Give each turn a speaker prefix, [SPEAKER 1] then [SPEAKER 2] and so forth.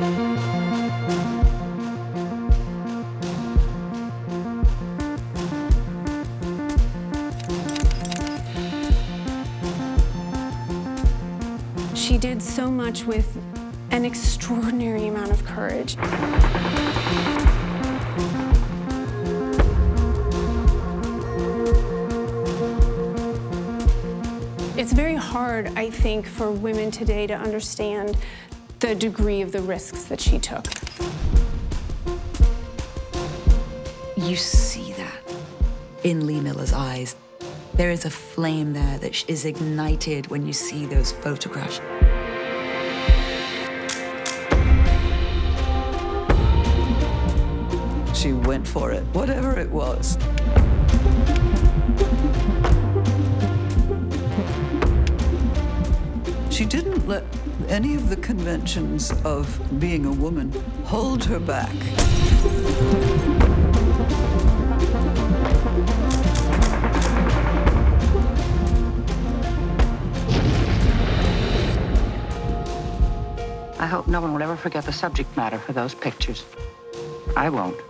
[SPEAKER 1] She did so much with an extraordinary amount of courage. It's very hard, I think, for women today to understand the degree of the risks that she took.
[SPEAKER 2] You see that in Lee Miller's eyes. There is a flame there that is ignited when you see those photographs.
[SPEAKER 3] She went for it, whatever it was. She didn't let any of the conventions of being a woman hold her back.
[SPEAKER 4] I hope no one will ever forget the subject matter for those pictures. I won't.